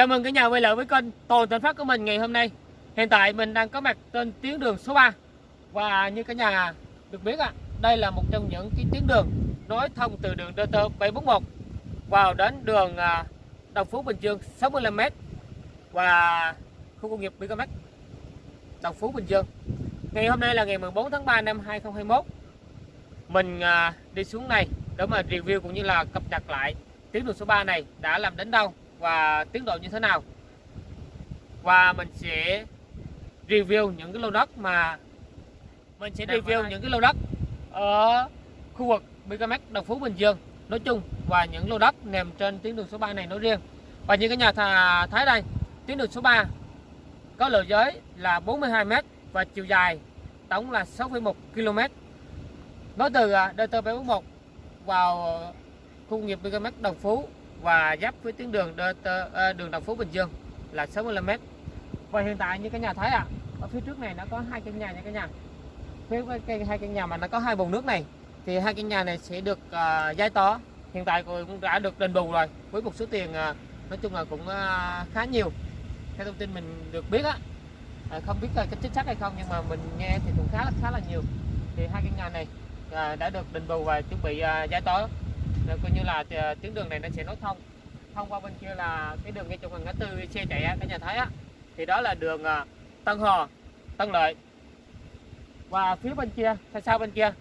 Chào mừng cả nhà quay lại với kênh Toàn Thành Phát của mình ngày hôm nay. Hiện tại mình đang có mặt trên tuyến đường số 3 và như cả nhà được biết ạ, đây là một trong những cái tuyến đường nối thông từ đường DT 741 vào đến đường à, Đồng Phú Bình Dương 65m và khu công nghiệp BKMX Đồng Phú Bình Dương. Ngày hôm nay là ngày 14 tháng 3 năm 2021. Mình à, đi xuống này để mà review cũng như là cập nhật lại tuyến đường số 3 này đã làm đến đâu và tiến độ như thế nào? Và mình sẽ review những cái lô đất mà mình sẽ review những cái lô đất ở khu vực BKMX Đồng Phú Bình Dương. Nói chung và những lô đất nằm trên tuyến đường số 3 này nói riêng. Và như cái nhà thà thấy đây tuyến đường số 3 có lề giới là 42m và chiều dài tổng là 6,1 km nói từ à, DT741 vào khu nghiệp BKMX Đồng Phú và giáp với tuyến đường ờ, đường Đồng Phú Bình Dương là 65m và hiện tại như cái nhà thấy ạ à, ở phía trước này nó có hai căn nhà nha cái nhà. Phía cái hai căn nhà mà nó có hai bồn nước này thì hai căn nhà này sẽ được ờ, uh, giải tỏa hiện tại cũng đã được đền bù rồi với một số tiền uh, nói chung là cũng uh, khá nhiều. Theo thông tin mình được biết á uh, không biết là chính xác hay không nhưng mà mình nghe thì cũng khá là khá là nhiều. Thì hai căn nhà này uh, đã được đền bù và chuẩn bị uh, giải tỏa rồi coi như là ờ, tuyến đường này nó sẽ nối thông. Thông qua bên kia là cái đường ngay trong ngã tư xe chạy cả nhà thấy á. Thì đó là đường ờ, Tân Hò Tân Lợi. Và phía bên kia, xa sau bên kia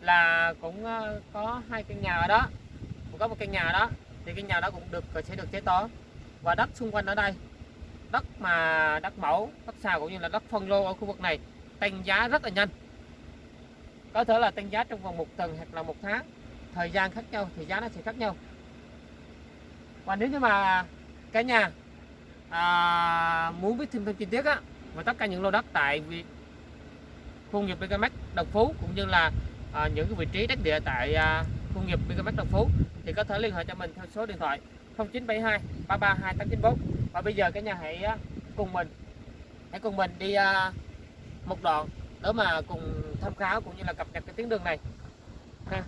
là cũng có hai căn nhà ở đó. Cũng có một căn nhà đó. Thì căn nhà đó cũng được sẽ được chế tỏ và đất xung quanh ở đây, đất mà đất mẫu, đất xào cũng như là đất phân lô ở khu vực này, tăng giá rất là nhanh. Có thể là tăng giá trong vòng một tuần hoặc là một tháng thời gian khác nhau thì giá nó sẽ khác nhau. Và nếu như mà cả nhà à, muốn biết thêm thông chi tiết á và tất cả những lô đất tại việc khu nghiệp BKMX Đồng Phú cũng như là à, những cái vị trí đất địa tại à, khu nghiệp BKMX Đồng Phú thì có thể liên hệ cho mình theo số điện thoại 0972 332 894 và bây giờ cả nhà hãy à, cùng mình hãy cùng mình đi à, một đoạn để mà cùng tham khảo cũng như là cập nhật cái tuyến đường này. Ha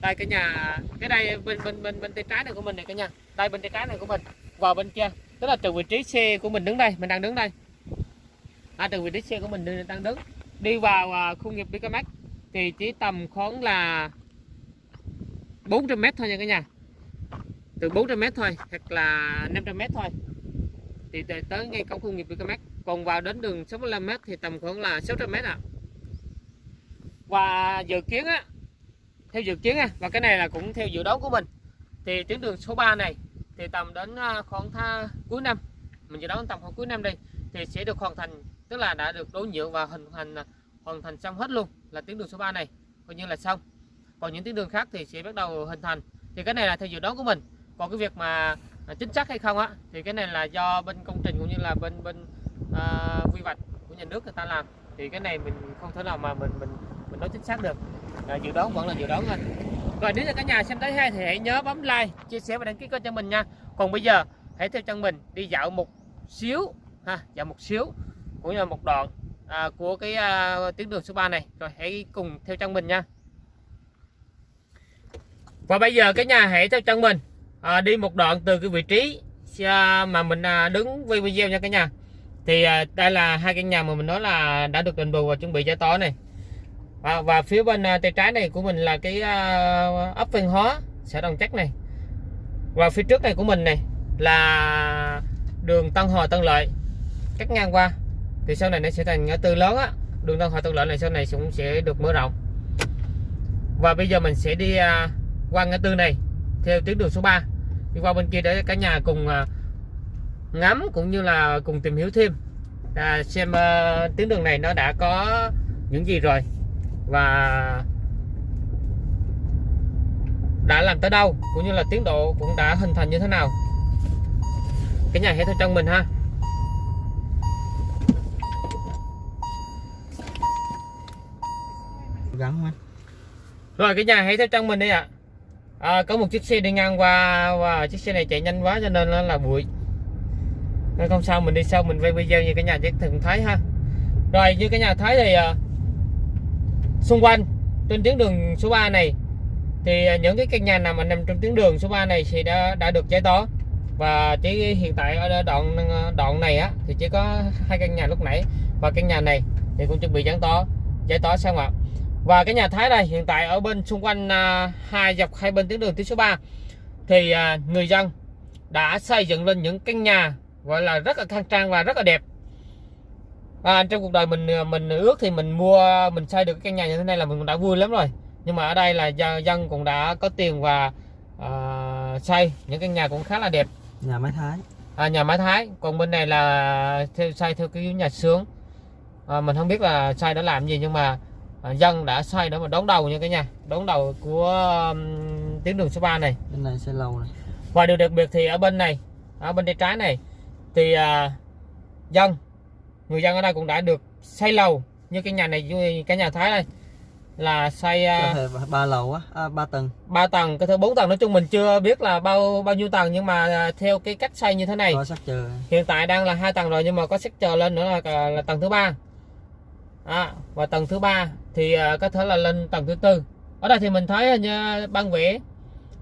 đây cái nhà cái đây bên bên bên bên tay trái này của mình này cả nhà. Đây bên tay trái này của mình. Vào bên kia. Tức là từ vị trí xe của mình đứng đây. Mình đang đứng đây. À, từ vị trí xe của mình đang đứng. Đi vào à, khu nghiệp BKMX thì chỉ tầm khoảng là 400 mét thôi nha cả nhà. Từ 400 mét thôi hoặc là 500 mét thôi. Thì tới ngay cổng khu nghiệp BKMX còn vào đến đường 65 mét thì tầm khoảng là 600 mét ạ. À. và dự kiến á theo dự kiến á và cái này là cũng theo dự đoán của mình. Thì tuyến đường số 3 này thì tầm đến à, khoảng tha cuối năm mình dự đoán tầm khoảng cuối năm đi thì sẽ được hoàn thành tức là đã được đối nhượng và hình thành à, hoàn thành xong hết luôn là tuyến đường số 3 này. Coi như là xong. Còn những tuyến đường khác thì sẽ bắt đầu hình thành. Thì cái này là theo dự đoán của mình. Còn cái việc mà à, chính xác hay không á thì cái này là do bên công trình cũng như là bên bên à, quy hoạch của nhà nước người ta làm. Thì cái này mình không thể nào mà mình mình mình nói chính xác được à, dự đoán vẫn là dự đoán thôi. Rồi nếu như cả nhà xem thấy hay thì hãy nhớ bấm like chia sẻ và đăng ký kênh cho mình nha. Còn bây giờ hãy theo chân mình đi dạo một xíu ha dạo một xíu cũng như là một đoạn à, của cái à, tuyến đường số 3 này. Rồi hãy cùng theo chân mình nha. Và bây giờ cái nhà hãy theo chân mình à, đi một đoạn từ cái vị trí à, mà mình à, đứng quay video nha cả nhà. Thì à, đây là hai căn nhà mà mình nói là đã được đền bù và chuẩn bị giải tỏa này à, và phía bên à, tay trái này của mình là cái à, ấp Văn Hóa xã Đồng Chắc này. Và phía trước này của mình này là đường Tân Hòa Tân Lợi cắt ngang qua. Thì sau này nó sẽ thành ngã tư lớn á. Đường Tân Hòa Tân Lợi này sau này cũng sẽ được mở rộng. Và bây giờ mình sẽ đi à, qua ngã tư này theo tuyến đường số 3 đi qua bên kia để cả nhà cùng ngắm cũng như là cùng tìm hiểu thêm. À, xem uh, tuyến đường này nó đã có những gì rồi và đã làm tới đâu cũng như là tiến độ cũng đã hình thành như thế nào? Cái nhà hãy theo trong mình ha. Gắn quá. Rồi cái nhà hãy theo trong mình đi ạ. À. à, có một chiếc xe đi ngang qua và chiếc xe này chạy nhanh quá cho nên nó là bụi. Nên không sao mình đi sau mình quay video như cái nhà chắc thường thấy ha. Rồi như cái nhà thấy thì uh, xung quanh trên tuyến đường số 3 này thì à, những cái căn nhà nào mà nằm trong tuyến đường số 3 này thì đã đã được giải tỏa. Và chỉ hiện tại ở đoạn à, đoạn này á thì chỉ có hai căn nhà lúc nãy. Và căn nhà này thì cũng chuẩn bị giải tỏa giải tỏa xong ạ. Và cái nhà Thái đây hiện tại ở bên xung quanh à, hai dọc hai bên tuyến đường tuyến số 3 thì à, người dân đã xây dựng lên những căn nhà gọi là rất là khang trang và rất là đẹp à, trong cuộc đời mình mình ước thì mình mua mình xây được cái căn nhà như thế này là mình đã vui lắm rồi. Nhưng mà ở đây là dân cũng đã có tiền và uh, xây. Những căn nhà cũng khá là đẹp. Nhà máy thái. À, nhà máy thái. Còn bên này là theo xây theo cái nhà sướng à, mình không biết là xây đã làm gì nhưng mà à, dân đã xây để mà đón đầu như cái nhà. Đón đầu của um, tuyến đường số 3 này. Bên này xây lầu này. Và điều đặc biệt thì ở bên này ở bên tay trái này thì à, dân người dân ở đây cũng đã được xây lầu như cái nhà này cái nhà thái đây là xây à, ba lầu á à, ba tầng. ba tầng cái thứ bốn tầng. Nói chung mình chưa biết là bao bao nhiêu tầng nhưng mà à, theo cái cách xây như thế này có chờ hiện tại đang là hai tầng rồi nhưng mà có sắc chờ lên nữa là, là tầng thứ ba. À, và tầng thứ ba thì có thể là lên tầng thứ tư. Ở đây thì mình thấy như băng vẽ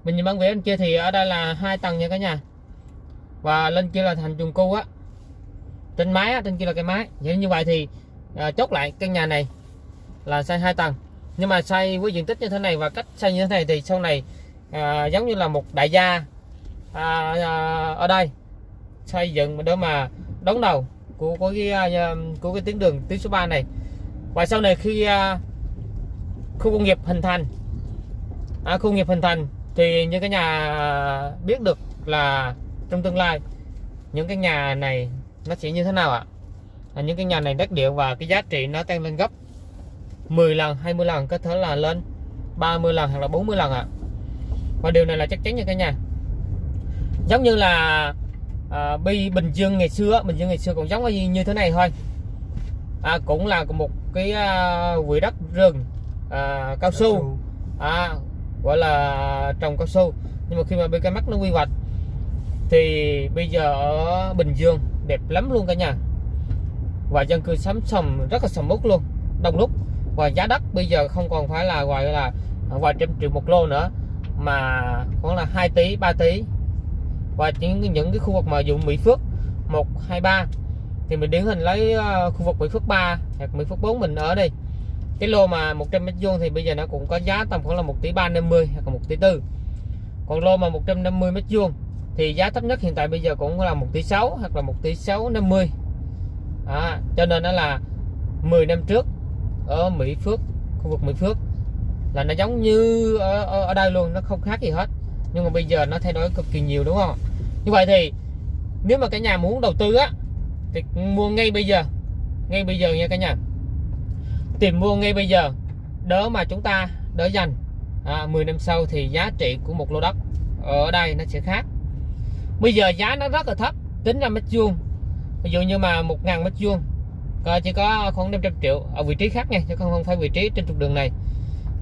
mình nhìn băng vẽ bên kia thì ở đây là hai tầng nha cả nhà. Và lên kia là thành chung cư á trên mái trên kia là cái mái vậy như vậy thì à, chốt lại căn nhà này là xây hai tầng. Nhưng mà xây với diện tích như thế này và cách xây như thế này thì sau này à, giống như là một đại gia à, à, ở đây xây dựng để mà đón đầu của của cái à, của cái tuyến đường tuyến số 3 này. Và sau này khi à, khu công nghiệp hình thành à, khu công nghiệp hình thành thì những cái nhà à, biết được là trong tương lai những cái nhà này nó sẽ như thế nào ạ? À? những cái nhà này đất điện và cái giá trị nó tăng lên gấp 10 lần 20 lần có thể là lên 30 lần hoặc là 40 lần ạ. À. và điều này là chắc chắn như cái nhà. Giống như là à, bi Bình Dương ngày xưa Bình Dương ngày xưa cũng giống như thế này thôi. À, cũng là một cái à, quỹ đất rừng à, cao su. À, gọi là trồng cao su. Nhưng mà khi mà BK mắt nó quy hoạch thì bây giờ ở Bình Dương đẹp lắm luôn cả nhà. Và dân cư sắm sầm rất là sầm uất luôn, đông đúc. Và giá đất bây giờ không còn phải là gọi là vài trăm triệu một lô nữa, mà khoảng là 2 tỷ 3 tỷ. Và những những cái khu vực mà dụng Mỹ Phước 1 2 3 thì mình điển hình lấy ờ, khu vực Mỹ Phước 3 hoặc Mỹ Phước 4 mình ở đây cái lô mà 100 mét vuông thì bây giờ nó cũng có giá tầm khoảng là 1 tỷ 350 hoặc là 1 tỷ 4 còn lô mà 150 mét vuông thì giá thấp nhất hiện tại bây giờ cũng là 1 tỷ 6 hoặc là 1 tỷ 650 à, cho nên nó là 10 năm trước ở Mỹ Phước khu vực Mỹ Phước. Là nó giống như ở, ở, ở đây luôn nó không khác gì hết. Nhưng mà bây giờ nó thay đổi cực kỳ nhiều đúng không? Như vậy thì nếu mà cả nhà muốn đầu tư á thì mua ngay bây giờ. Ngay bây giờ nha cả nhà. Tìm mua ngay bây giờ đỡ mà chúng ta đỡ dành. À, 10 năm sau thì giá trị của một lô đất ở đây nó sẽ khác bây giờ giá nó rất là thấp tính ra mét vuông. Ví dụ như mà một ngàn mét vuông chỉ có khoảng 500 triệu ở vị trí khác nha chứ không phải vị trí trên trục đường này.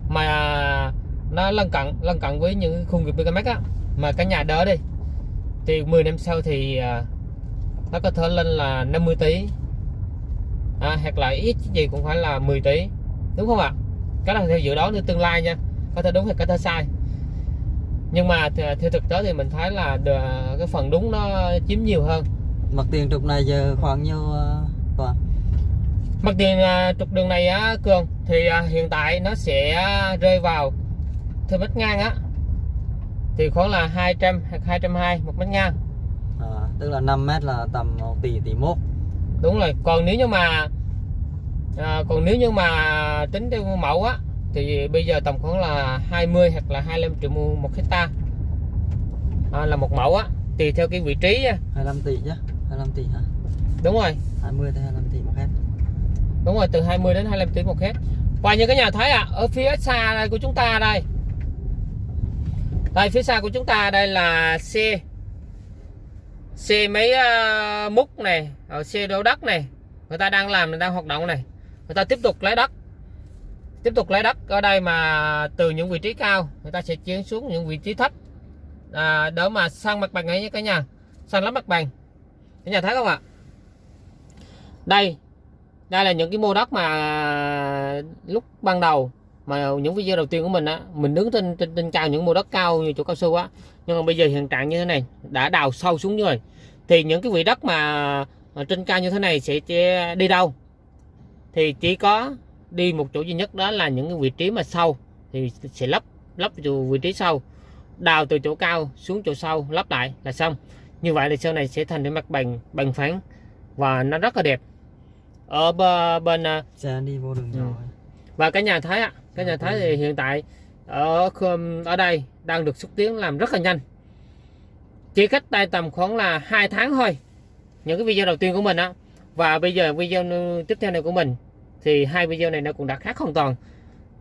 Mà nó lân cận lân cận với những khu nghiệp BKMX á. Mà cả nhà đỡ đi. Thì 10 năm sau thì à, nó có thể lên là 50 tỷ. À, hoặc là ít gì cũng phải là 10 tỷ. Đúng không ạ? Cái là theo dự đoán như tương lai nha. Có thể đúng hay có thể sai nhưng mà theo thực tế thì mình thấy là cái phần đúng nó chiếm nhiều hơn. Mặt tiền trục này giờ khoảng nhiêu uh, toàn? Mặt tiền uh, trục đường này á cường thì uh, hiện tại nó sẽ rơi vào theo mét ngang á. Thì khoảng là 200 hoặc 220 một mét ngang. À, tức là 5 mét là tầm 1 tỷ tỷ mốt. Đúng rồi còn nếu như mà à, còn nếu như mà tính theo mẫu á thì bây giờ tầm khoảng là 20 hoặc là 25 triệu một hecta à, là một mẫu á tùy theo cái vị trí 25 tỷ chứ 25 tỷ hả? Đúng rồi. 20 tới 25 tỷ một hecta đúng rồi từ 20 đến 25 tỷ một hecta và như cái nhà thấy à ở phía xa đây của chúng ta đây. Đây phía xa của chúng ta đây là xe xe mấy uh, múc này xe đổ đất này. Người ta đang làm đang hoạt động này. Người ta tiếp tục lấy đất tiếp tục lấy đất ở đây mà từ những vị trí cao người ta sẽ chuyển xuống những vị trí thấp. À, đỡ mà sang mặt bằng ấy nhé cả nhà. Sang lắm mặt bằng. Cả nhà thấy không ạ? Đây đây là những cái mô đất mà lúc ban đầu mà những video đầu tiên của mình á mình đứng trên trên, trên cao những mô đất cao như chỗ cao su á. Nhưng mà bây giờ hiện trạng như thế này đã đào sâu xuống rồi. Thì những cái vị đất mà trên cao như thế này sẽ đi đâu? Thì chỉ có đi một chỗ duy nhất đó là những cái vị trí mà sâu thì sẽ lấp lấp từ vị trí sâu đào từ chỗ cao xuống chỗ sâu lấp lại là xong. Như vậy thì sau này sẽ thành cái mặt bằng bằng phẳng và nó rất là đẹp. Ở bên à, xe đi vô đường Ừ. nhỏ và cái nhà thái ạ cái nhà thái thì hiện tại ở ở đây đang được xúc tiến làm rất là nhanh. Chỉ cách đây tầm khoảng là hai tháng thôi. Những cái video đầu tiên của mình á. Và bây giờ video tiếp theo này của mình thì hai video này nó cũng đã khác hoàn toàn.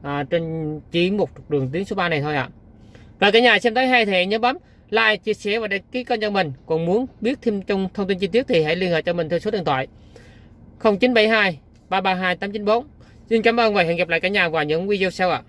À, trên chỉ một trục đường tuyến số 3 này thôi ạ. Và cả nhà xem tới hay thì nhớ bấm like chia sẻ và đăng ký kênh cho mình. Còn muốn biết thêm trong thông tin chi tiết thì hãy liên hệ cho mình theo số điện thoại 0972 332 894 Xin cảm ơn và hẹn gặp lại cả nhà vào những video sau ạ.